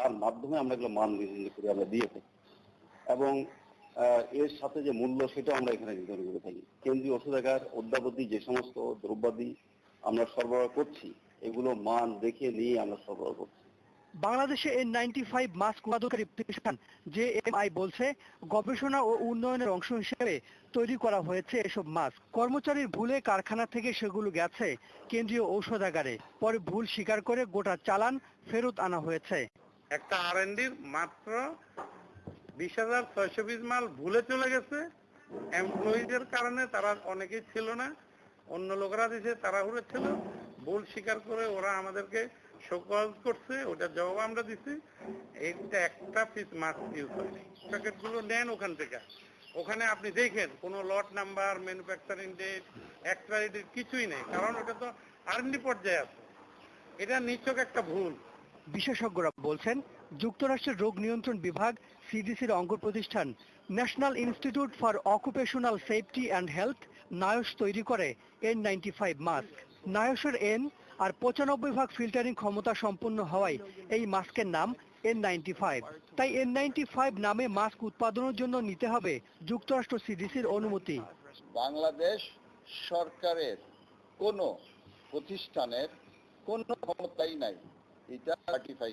তার মাধ্যমে আমরা এগুলো মান নির্ধারণ করে আমরা দিয়ে থাকি। এবং এর সাথে যে মূল্য সেটাও আমরা এখানে নির্ধারণ করে থাকি। কেন্দ্রীয় ওষুধাগার অদ্যাবধি যে সমস্ত দ্রব্যাদি আমরা সরবরাহ করছি, এগুলো মান দেখে নিয়ে আমরা সরবরাহ করছি। বাংলাদেশে এন নাইনটি ফাইভ মাস্ক উৎপাদনকারী প্রতিষ্ঠান জে এম আই বলছে, গবেষণা ও উন্নয়নের অংশ হিসেবে তৈরি করা হয়েছে এসব মাস্ক। কর্মচারীর ভুলে কারখানা থেকে সেগুলো গেছে কেন্দ্রীয় ঔষধাগারে। পরে ভুল স্বীকার করে গোটা চালান ফেরত আনা হয়েছে। একটা আর মাত্র বিশ হাজার ছয়শো পিস মাল ভুলে চলে গেছে। এমপ্লয়ীদের কারণে তারা অনেকেই ছিল না। অন্য লোকরা দিছে, তাড়াহুড়ো ছিল। ভুল স্বীকার করে ওরা আমাদেরকে শোকজ করছে ওটার জবাব আমরা দিছি। এইটা একটা পিস মাস্ক ইউজ হয়নি প্যাকেটগুলো নেন ওখান থেকে। ওখানে আপনি দেখেন, কোনো lot number manufacturing date expiry date কিছুই নেই। কারণ ওটা তো আর্নি পর্যায়ে আছে। এটা নিছক একটা ভুল। বিশেষজ্ঞরা বলছেন, যুক্তরাষ্ট্রের রোগ নিয়ন্ত্রণ বিভাগ, সিডিসির অঙ্গ প্রতিষ্ঠান, National Institute for Occupational Safety and Health, NIOSH তৈরি করে এন নাইনটি ফাইভ মাস্ক। নায়সের এন আর পঁচানব্বই ভাগ ফিল্টারিং ক্ষমতা সম্পন্ন হওয়ায় এই মাস্কের নাম এন নাইনটি ফাইভ তাই এন নাইনটি ফাইভ নামে মাস্ক উৎপাদনের জন্য নিতে হবে যুক্তরাষ্ট্র সিডিসির অনুমতি। বাংলাদেশ সরকারের কোনো প্রতিষ্ঠানের কোনো ক্ষমতাই নাই। এটা সার্টিফাই